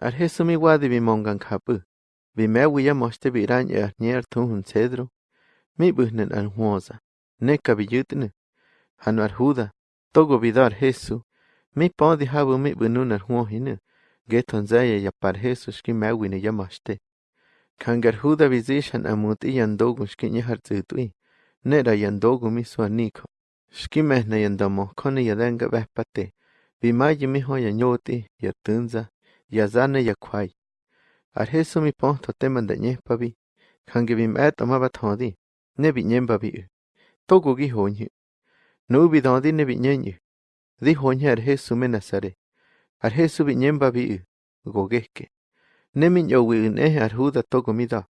Arhe wadi de bimongankapı. Bimewiya bi biran ya nier tun cedro. Mi buhnen anhuosa. Ne kabiyutne. Hanu arhuda. Togo bidar Jesu. Mi podi habu mi bunun arhuohine. Geton zaya ya par Jesu shki mewine ya mochte. Kangarhuda amut iyan dogu shki nyahar zutui. Nera yandogu mi suaniko. Shki mehna yandomo kone yadenga vespate. Bimayi miho ya tunza. yazane yakuay. Arhe sumi pons toteman de ñepavi, hangibim e tomaba tondi, nebi ñempavi. Togo gi hoñi. Nubi dondi nebi ñeñi. Di hoñi arhe sume nazare. Arhe subi ñempavi gogeske. Nemi ñowi ine arhuda togo mida.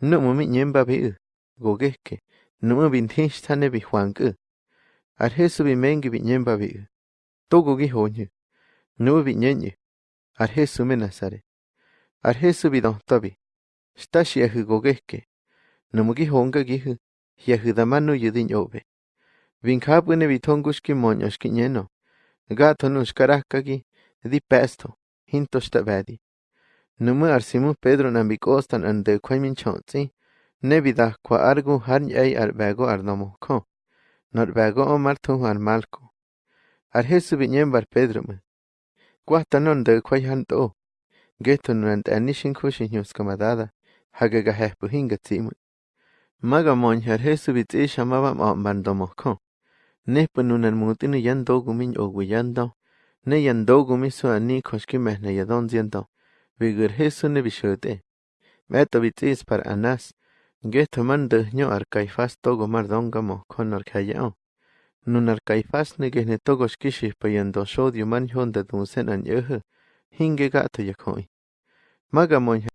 Numu mi ñempavi gogeske. Numu bintinch tane bi huanku. Arhe subi mengi bi ñempavi. Togo gi hoñi. Nubi ñeñi. Nyenyu. Ar Jesu me nasare. Ar Jesu bi don tobi. Stashi ahu gogeke. Nu gi honga gi hu. Yahu damanu yudin obe. Vin kapune bi tongushki monyoshki nyeno. Gato nushkarakagi. Di pesto. Hinto shtabadi. Numu ar simu Pedro nambikostan ande kwaimin chonzi. Nebida kwa argu har nyai ar bego ar nomo ko. Nor bego omar tu ar malko. Ar Jesu bi nyembar Pedro me. Cuajtanondocua yanto guetonantanishin cuxihñoscamadada hacacahehpyincatzimui. Macamonyar jesubitzi xamabam ompantomohcó. Nehpa nunanmutini yantocumin ouiyanto, ne Vigur soani coxquimeh neyadonzianto, vigor jesu nevixote. Metobitzi para anás, guetomantehño arcaifas togomardoncamo conorcayao. Man de nyo ar kaifas togo mar dongamo kon ar kayao. Nun ar kaifas ne gehne togo shkishi pa yando shodio man honda dunsen an yehe. Hinge gato yakoi. Maga mon